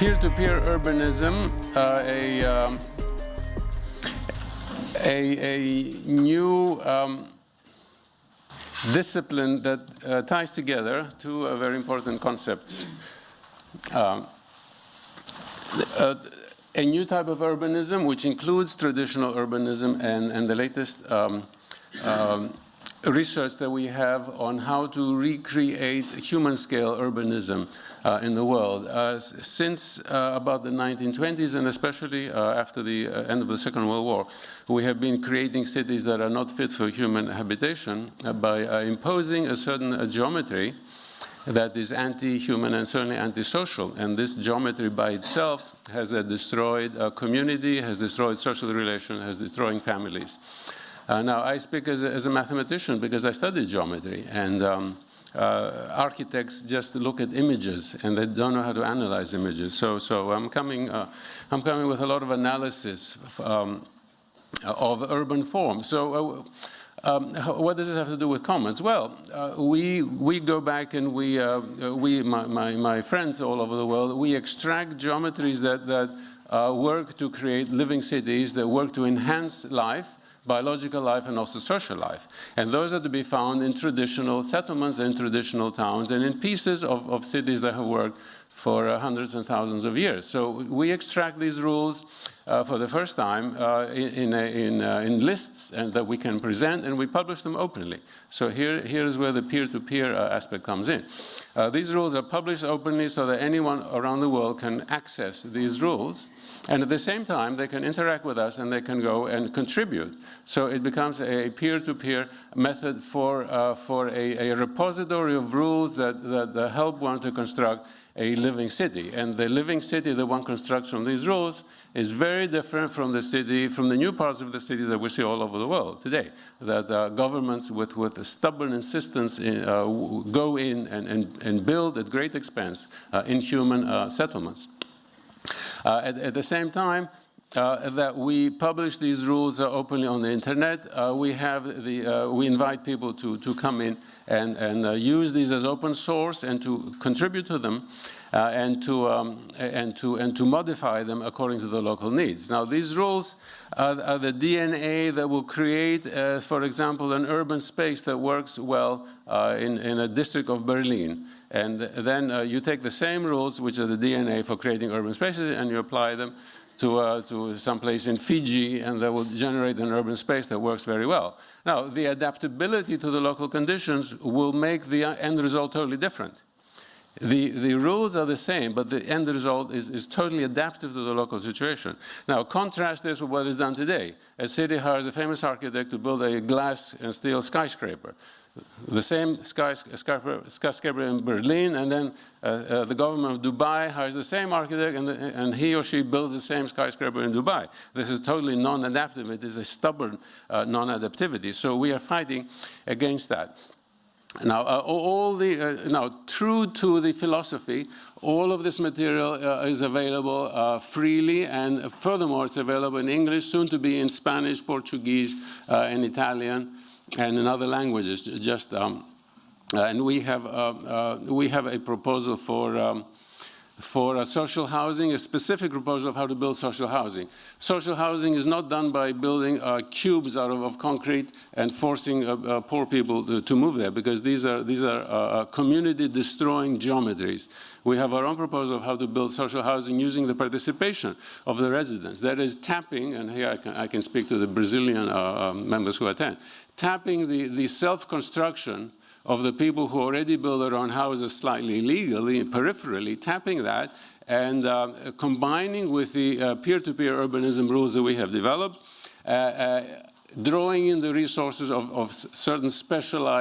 peer-to-peer urbanism, uh, a, um, a, a, new um, discipline that uh, ties together two uh, very important concepts. Um, uh, a new type of urbanism, which includes traditional urbanism and, and the latest um, um, research that we have on how to recreate human-scale urbanism uh, in the world. Uh, since uh, about the 1920s, and especially uh, after the uh, end of the Second World War, we have been creating cities that are not fit for human habitation uh, by imposing a certain geometry that is anti-human and certainly anti-social. And this geometry by itself has destroyed community, has destroyed social relations, has destroyed families. Now, I speak as a, as a, mathematician because I studied geometry. and. Um, uh, architects just look at images and they don't know how to analyze images. So, so I'm coming, uh, I'm coming with a lot of analysis um, of urban form. So. Uh, um, what does this have to do with comments? Well, uh, we, we go back and we, uh, we my, my, my, friends all over the world, we extract geometries that, that uh, work to create living cities, that work to enhance life, biological life and also social life. And those are to be found in traditional settlements and traditional towns and in pieces of, of cities that have worked for hundreds and thousands of years. So we extract these rules uh, for the first time uh, in, in, uh, in, lists and that we can present and we publish them openly. So here, here's where the peer-to-peer -peer, uh, aspect comes in. Uh, these rules are published openly so that anyone around the world can access these rules and at the same time, they can interact with us and they can go and contribute. So it becomes a peer-to-peer -peer method for, uh, for a, a, repository of rules that, that, that help one to construct a living city. And the living city that one constructs from these rules is very different from the city, from the new parts of the city that we see all over the world today. That uh, governments with, with a stubborn insistence in, uh, go in and, and, and build at great expense uh, inhuman uh, settlements. Uh, at, at, the same time, uh, that we publish these rules uh, openly on the internet. Uh, we have the, uh, we invite people to, to come in and, and uh, use these as open source and to contribute to them. Uh, and to um, and to and to modify them according to the local needs. Now, these rules are, are the DNA that will create, for example, an urban space that works well in in a district of Berlin. And then you take the same rules, which are the DNA for creating urban spaces, and you apply them to, uh, to some place in Fiji, and that will generate an urban space that works very well. Now, the adaptability to the local conditions will make the end result totally different. The, the rules are the same, but the end result is, is totally adaptive to the local situation. Now, contrast this with what is done today. A city hires a famous architect to build a glass and steel skyscraper the same skyscraper, skyscraper in Berlin, and then uh, uh, the government of Dubai hires the same architect, and, the, and, he or she builds the same skyscraper in Dubai. This is totally non-adaptive. It is a stubborn uh, non-adaptivity. So we are fighting against that. Now, uh, all the, uh, now, true to the philosophy, all of this material uh, is available uh, freely, and furthermore, it's available in English, soon to be in Spanish, Portuguese, uh, and Italian and in other languages. Just um, uh, and we have we have a proposal for. Um, for social housing, a specific proposal of how to build social housing. Social housing is not done by building uh, cubes out of, of, concrete and forcing uh, uh, poor people to, to, move there because these are, these are community destroying geometries. We have our own proposal of how to build social housing using the participation of the residents. That is tapping, and here I can, I can speak to the Brazilian um, members who attend, tapping the, the self-construction of the people who already build their own houses slightly illegally, peripherally, tapping that and uh, combining with the uh, peer-to-peer uh, -peer urbanism rules that we have developed, uh, uh, drawing in the resources of, of certain specialized